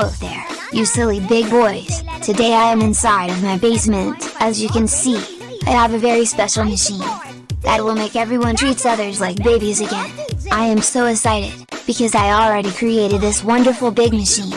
Hello there, you silly big boys. Today I am inside of my basement. As you can see, I have a very special machine that will make everyone treats others like babies again. I am so excited, because I already created this wonderful big machine.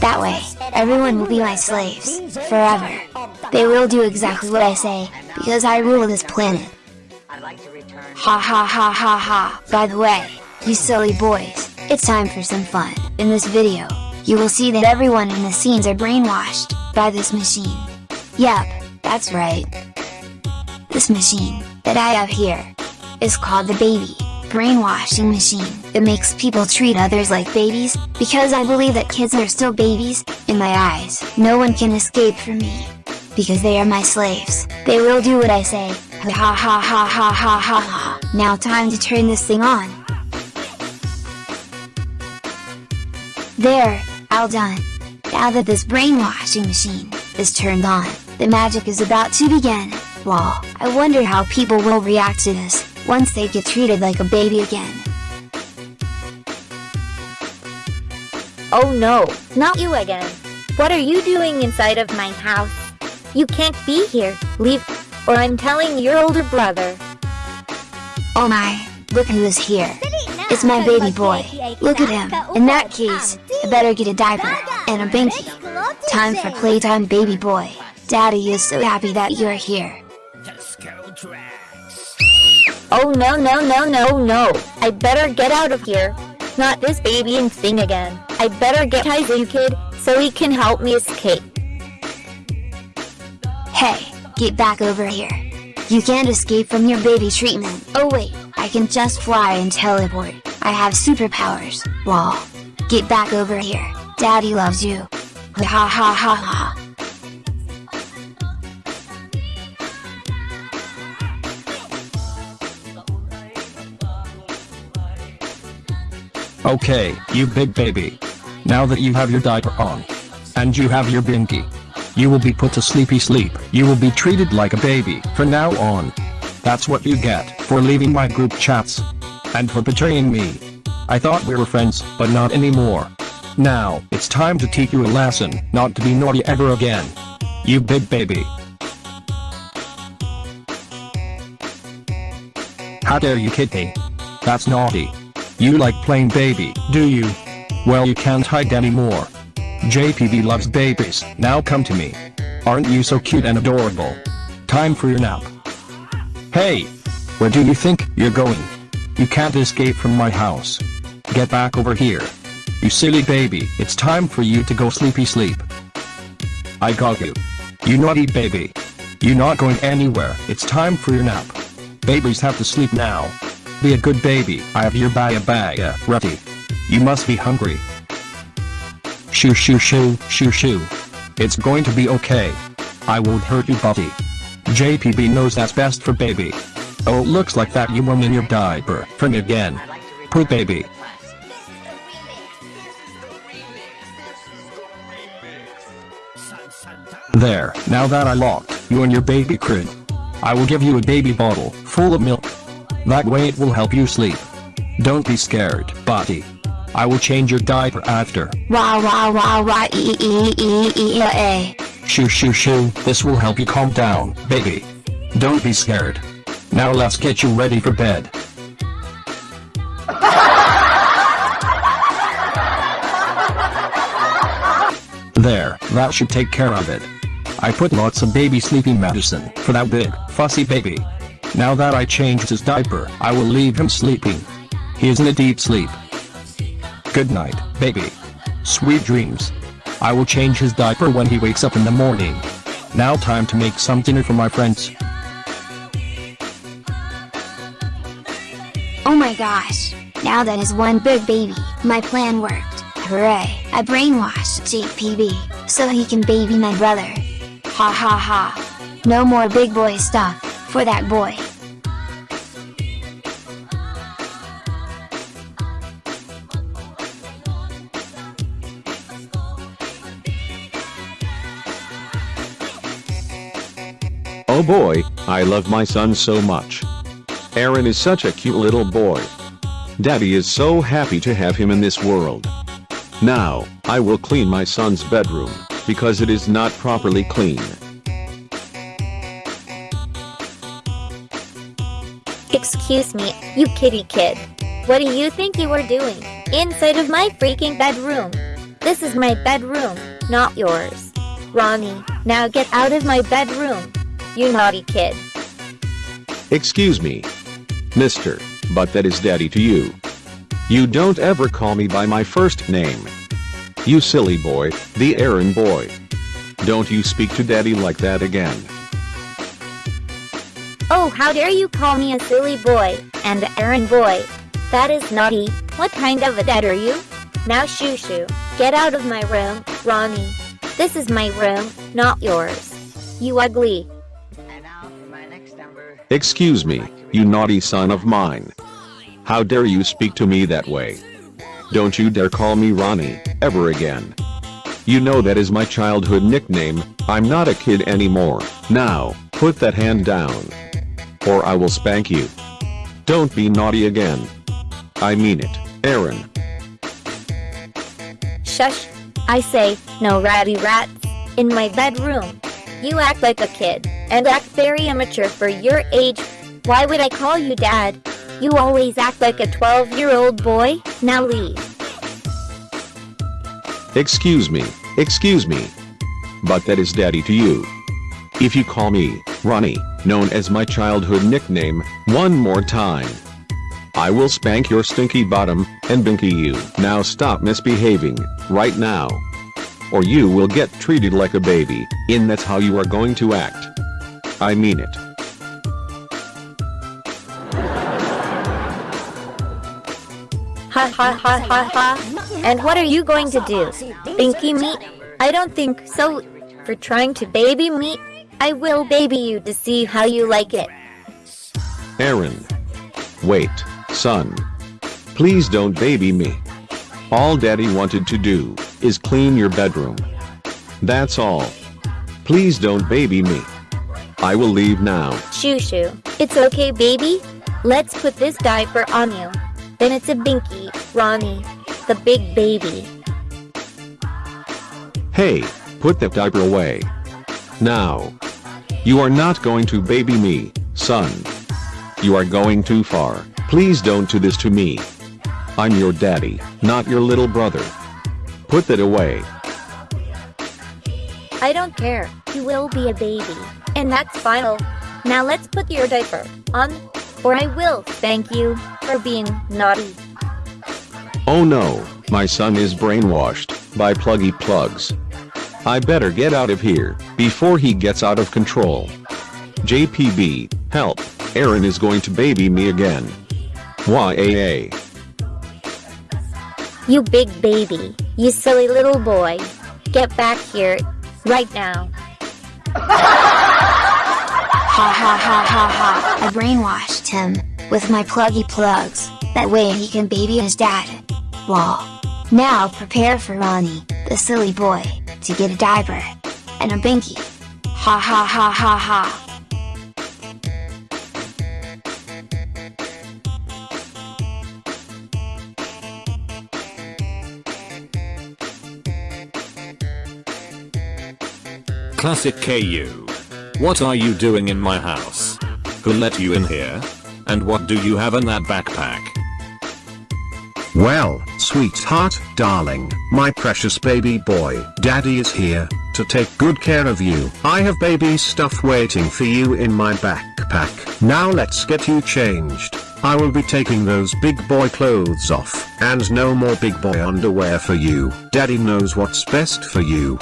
That way, everyone will be my slaves, forever. They will do exactly what I say, because I rule this planet. Ha ha ha ha ha, by the way, you silly boys, it's time for some fun. In this video, you will see that everyone in the scenes are brainwashed, by this machine. Yep, that's right. This machine, that I have here, is called the baby, brainwashing machine. It makes people treat others like babies, because I believe that kids are still babies, in my eyes. No one can escape from me. Because they are my slaves, they will do what I say, ha ha ha ha ha ha ha ha. Now time to turn this thing on. There, all done. Now that this brainwashing machine is turned on, the magic is about to begin. Wow, I wonder how people will react to this, once they get treated like a baby again. Oh no, not you again. What are you doing inside of my house? You can't be here, leave, or I'm telling your older brother. Oh my, look who is here. It's my baby boy. Look at him. In that case, I better get a diaper, and a binky. Time for playtime baby boy. Daddy is so happy that you're here. Oh no no no no no, I better get out of here. Not this baby and thing again. I better get Kaizu kid, so he can help me escape. Hey, get back over here. You can't escape from your baby treatment. Oh wait, I can just fly and teleport. I have superpowers. Wall. Get back over here. Daddy loves you. Ha ha ha ha. Okay, you big baby. Now that you have your diaper on, and you have your binky, you will be put to sleepy sleep. You will be treated like a baby from now on. That's what you get for leaving my group chats. And for betraying me. I thought we were friends, but not anymore. Now, it's time to teach you a lesson, not to be naughty ever again. You big baby. How dare you kid me? That's naughty. You like playing baby, do you? Well you can't hide anymore. JPB loves babies, now come to me. Aren't you so cute and adorable? Time for your nap. Hey! Where do you think you're going? You can't escape from my house. Get back over here. You silly baby, it's time for you to go sleepy sleep. I got you. You naughty baby. You're not going anywhere, it's time for your nap. Babies have to sleep now. Be a good baby, I have your baya baya uh, ready. You must be hungry. Shoo shoo shoo, shoo shoo. It's going to be okay. I won't hurt you buddy. JPB knows that's best for baby. Oh looks like that you won in your diaper from again. Poor baby. There, now that I locked you in your baby crib, I will give you a baby bottle full of milk. That way it will help you sleep. Don't be scared, buddy. I will change your diaper after. Wah wah wah wah e e e e a. Shoo shoo shoo, this will help you calm down, baby. Don't be scared. Now let's get you ready for bed. There, that should take care of it. I put lots of baby sleeping medicine for that big, fussy baby. Now that I changed his diaper, I will leave him sleeping. He is in a deep sleep. Good night, baby. Sweet dreams. I will change his diaper when he wakes up in the morning. Now time to make some dinner for my friends. Oh my gosh. Now that is one big baby, my plan worked. Hooray, I brainwashed JPB, so he can baby my brother. Ha ha ha. No more big boy stuff, for that boy. Oh boy, I love my son so much. Aaron is such a cute little boy. Daddy is so happy to have him in this world. Now, I will clean my son's bedroom, because it is not properly clean. Excuse me, you kitty kid. What do you think you are doing inside of my freaking bedroom? This is my bedroom, not yours. Ronnie, now get out of my bedroom. You naughty kid. Excuse me. Mister, but that is daddy to you. You don't ever call me by my first name. You silly boy, the errand boy. Don't you speak to daddy like that again. Oh, how dare you call me a silly boy and an errand boy? That is naughty. What kind of a dad are you? Now shoo shoo, get out of my room, Ronnie. This is my room, not yours. You ugly. Excuse me, you naughty son of mine. How dare you speak to me that way? Don't you dare call me Ronnie, ever again. You know that is my childhood nickname, I'm not a kid anymore. Now, put that hand down. Or I will spank you. Don't be naughty again. I mean it, Aaron. Shush. I say, no ratty rats in my bedroom. You act like a kid and act very immature for your age. Why would I call you dad? You always act like a 12 year old boy. Now leave. Excuse me, excuse me. But that is daddy to you. If you call me, Ronnie, known as my childhood nickname, one more time. I will spank your stinky bottom, and binky you. Now stop misbehaving, right now. Or you will get treated like a baby, and that's how you are going to act. I mean it. Ha ha ha ha ha. And what are you going to do? Binky me? I don't think so. For trying to baby me, I will baby you to see how you like it. Aaron. Wait, son. Please don't baby me. All daddy wanted to do is clean your bedroom. That's all. Please don't baby me. I will leave now. Shoo shoo. It's okay, baby. Let's put this diaper on you. Then it's a binky, Ronnie, the big baby. Hey, put that diaper away. Now. You are not going to baby me, son. You are going too far. Please don't do this to me. I'm your daddy, not your little brother. Put that away. I don't care. You will be a baby. And that's final. Now let's put your diaper on, or I will thank you for being naughty. Oh no, my son is brainwashed by pluggy plugs. I better get out of here before he gets out of control. JPB, help, Aaron is going to baby me again. YAA. You big baby. You silly little boy. Get back here, right now. Ha ha ha ha ha. I brainwashed him with my pluggy plugs. That way he can baby his dad. Lol. Now prepare for Ronnie, the silly boy, to get a diaper. And a binky. Ha ha ha ha ha. Classic KU. What are you doing in my house? Who let you in here? And what do you have in that backpack? Well, sweetheart, darling, my precious baby boy, daddy is here, to take good care of you. I have baby stuff waiting for you in my backpack. Now let's get you changed. I will be taking those big boy clothes off, and no more big boy underwear for you. Daddy knows what's best for you.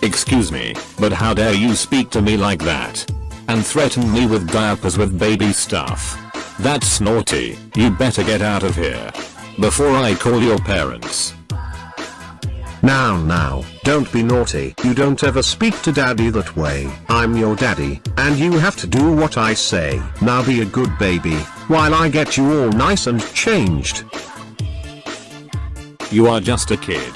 Excuse me, but how dare you speak to me like that? And threaten me with diapers with baby stuff? That's naughty, you better get out of here. Before I call your parents. Now now, don't be naughty. You don't ever speak to daddy that way. I'm your daddy, and you have to do what I say. Now be a good baby, while I get you all nice and changed. You are just a kid.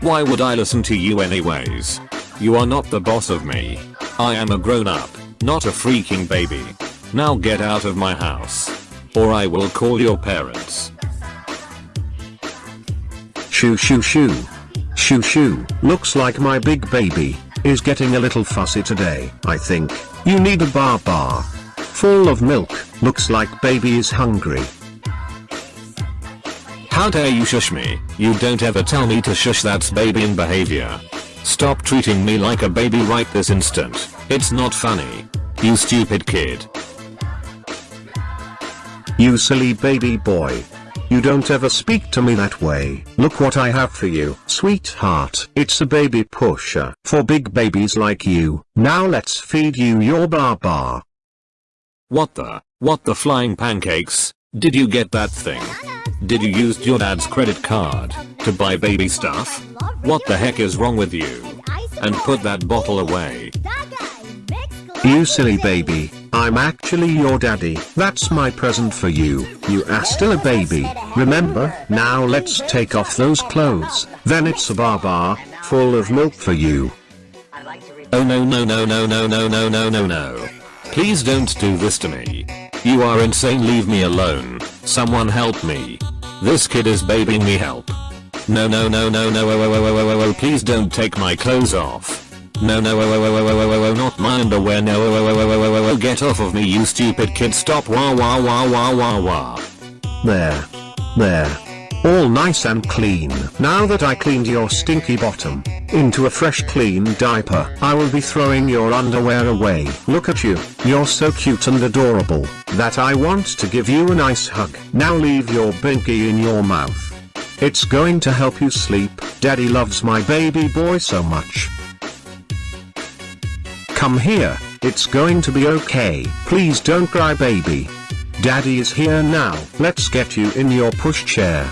Why would I listen to you anyways? You are not the boss of me. I am a grown up, not a freaking baby. Now get out of my house. Or I will call your parents. Shoo shoo shoo. Shoo shoo. Looks like my big baby is getting a little fussy today. I think you need a bar bar. Full of milk. Looks like baby is hungry. How dare you shush me? You don't ever tell me to shush that's babying behavior. Stop treating me like a baby right this instant. It's not funny. You stupid kid. You silly baby boy. You don't ever speak to me that way. Look what I have for you, sweetheart. It's a baby pusher for big babies like you. Now let's feed you your bar bar. What the? What the flying pancakes? Did you get that thing? Did you use your dad's credit card to buy baby stuff? What the heck is wrong with you? And put that bottle away. You silly baby, I'm actually your daddy. That's my present for you. You are still a baby, remember? Now let's take off those clothes. Then it's a bar bar, full of milk for you. I'd like to read Oh no no no no no no no no no no. Please don't do this to me. You are insane leave me alone. Someone help me. This kid is babying me help. No no no no no oh, oh, oh, oh, oh, oh, please don't take my clothes off. No no oh, oh, oh, oh, oh, oh, oh, not my underwear no oh, oh, oh, oh, oh, oh, oh, get off of me you stupid kid stop wah wah wah wah wah wah. There. There. All nice and clean. Now that I cleaned your stinky bottom, into a fresh clean diaper, I will be throwing your underwear away. Look at you, you're so cute and adorable, that I want to give you a nice hug. Now leave your binky in your mouth. It's going to help you sleep, daddy loves my baby boy so much. Come here, it's going to be okay. Please don't cry baby. Daddy is here now. Let's get you in your pushchair.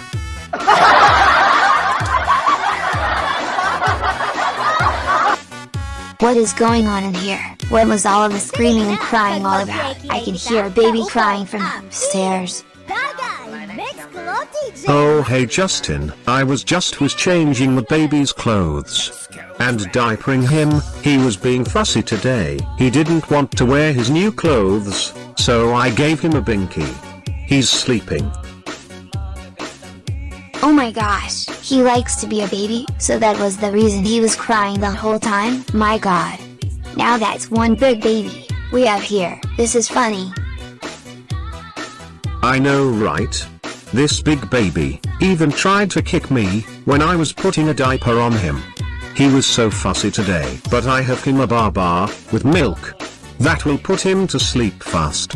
What is going on in here? What was all of the screaming and crying all about? I can hear a baby crying from upstairs. Oh hey Justin, I was just was changing the baby's clothes. And diapering him, he was being fussy today. He didn't want to wear his new clothes, so I gave him a binky. He's sleeping. Oh my gosh, he likes to be a baby, so that was the reason he was crying the whole time? My god. Now that's one big baby we have here. This is funny. I know right? This big baby, even tried to kick me, when I was putting a diaper on him. He was so fussy today. But I have him a bar bar, with milk. That will put him to sleep fast.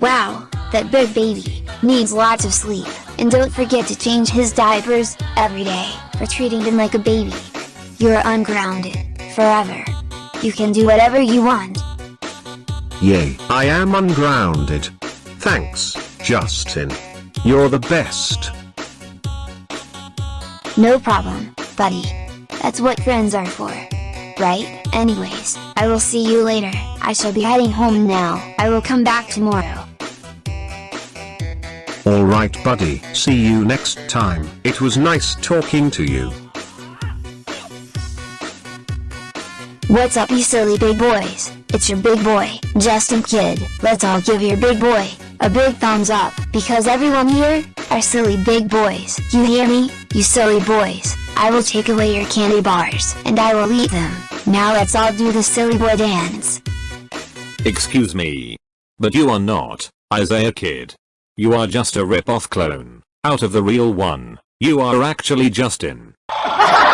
Wow, that big baby needs lots of sleep. And don't forget to change his diapers every day for treating him like a baby. You're ungrounded forever. You can do whatever you want. Yay, I am ungrounded. Thanks, Justin. You're the best. No problem, buddy. That's what friends are for. Right? Anyways, I will see you later. I shall be heading home now. I will come back tomorrow. Alright buddy, see you next time. It was nice talking to you. What's up you silly big boys? It's your big boy, Justin Kid. Let's all give your big boy a big thumbs up, because everyone here are silly big boys. You hear me? You silly boys. I will take away your candy bars, and I will eat them. Now let's all do the silly boy dance. Excuse me. But you are not, Isaiah Kid. You are just a rip-off clone, out of the real one. You are actually Justin.